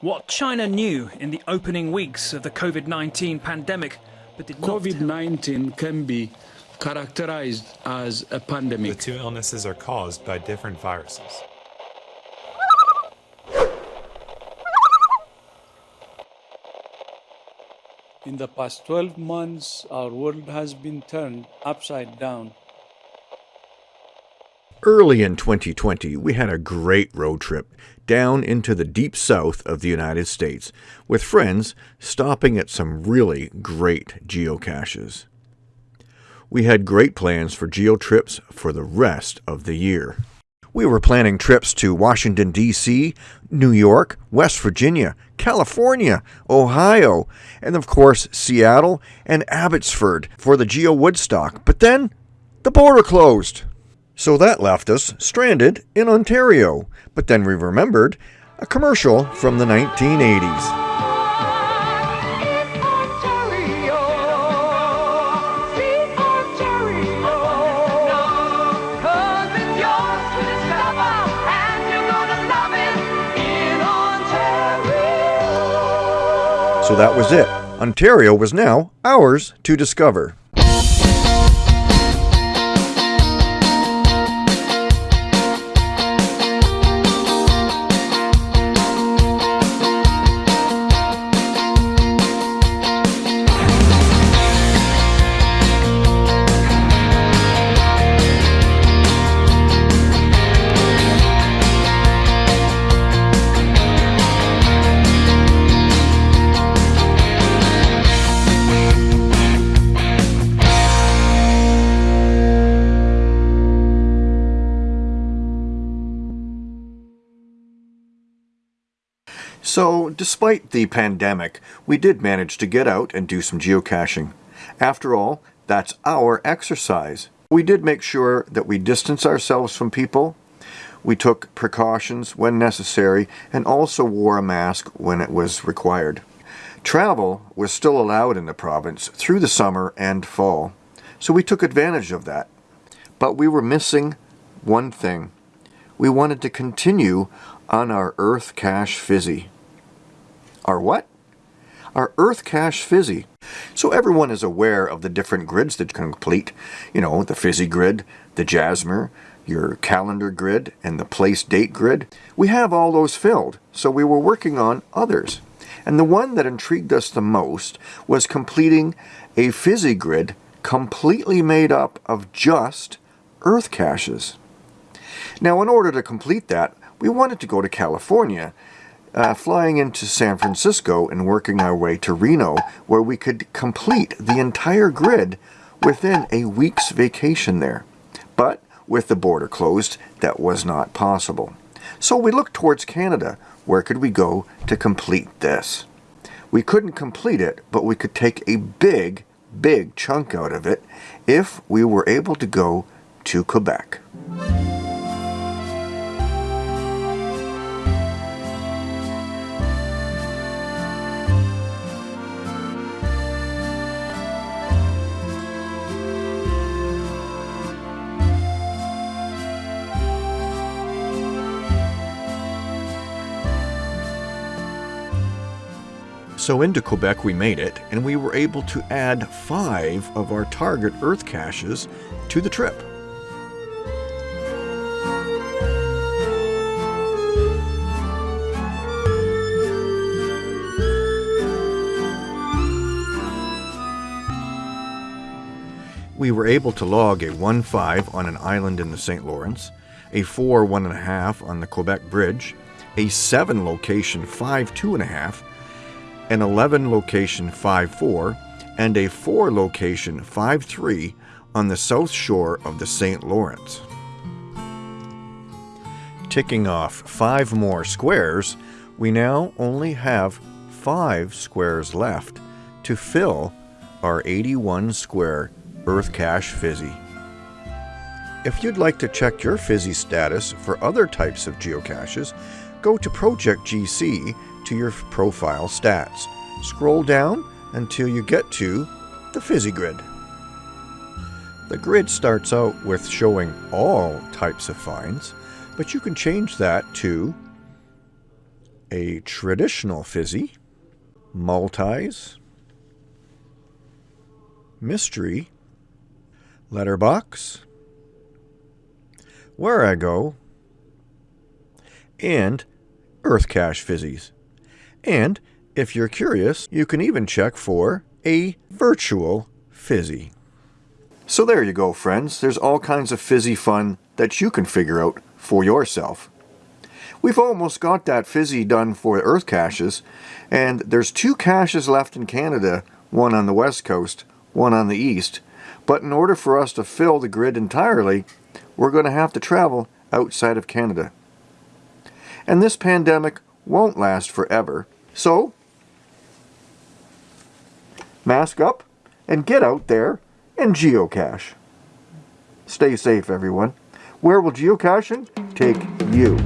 what China knew in the opening weeks of the COVID-19 pandemic, but did. COVID-19 can be characterized as a pandemic. The two illnesses are caused by different viruses. In the past 12 months, our world has been turned upside down. Early in 2020, we had a great road trip down into the deep south of the United States with friends stopping at some really great geocaches. We had great plans for geo trips for the rest of the year. We were planning trips to Washington, D.C., New York, West Virginia, California, Ohio, and of course Seattle and Abbotsford for the Geo Woodstock. But then the border closed. So that left us stranded in Ontario. But then we remembered a commercial from the 1980s. So that was it. Ontario was now ours to discover. So, despite the pandemic, we did manage to get out and do some geocaching. After all, that's our exercise. We did make sure that we distance ourselves from people, we took precautions when necessary, and also wore a mask when it was required. Travel was still allowed in the province through the summer and fall, so we took advantage of that. But we were missing one thing. We wanted to continue on our Earth Cache Fizzy. Our what? Our Earth Cache Fizzy. So everyone is aware of the different grids that you can complete. You know, the Fizzy grid, the Jasmer, your calendar grid, and the place date grid. We have all those filled, so we were working on others. And the one that intrigued us the most was completing a Fizzy grid completely made up of just Earth caches. Now, in order to complete that, we wanted to go to California uh, flying into San Francisco and working our way to Reno, where we could complete the entire grid within a week's vacation there. But with the border closed, that was not possible. So we looked towards Canada. Where could we go to complete this? We couldn't complete it, but we could take a big, big chunk out of it if we were able to go to Quebec. So into Quebec we made it, and we were able to add five of our target Earth caches to the trip. We were able to log a 1-5 on an island in the St. Lawrence, a 4 1.5 on the Quebec Bridge, a 7 location 5 2.5 an 11 location 5-4, and a 4 location 5-3 on the south shore of the St. Lawrence. Ticking off 5 more squares, we now only have 5 squares left to fill our 81 square Earth Cache Fizzy. If you'd like to check your Fizzy status for other types of geocaches, go to Project GC to your profile stats. Scroll down until you get to the Fizzy Grid. The grid starts out with showing all types of finds, but you can change that to a traditional fizzy, multis, mystery, letterbox, Wherigo, and Earth Cache fizzies. And if you're curious, you can even check for a virtual fizzy. So there you go, friends. There's all kinds of fizzy fun that you can figure out for yourself. We've almost got that fizzy done for Earth caches, and there's two caches left in Canada, one on the west coast, one on the east. But in order for us to fill the grid entirely, we're going to have to travel outside of Canada. And this pandemic won't last forever, so mask up and get out there and geocache. Stay safe, everyone. Where will geocaching take you?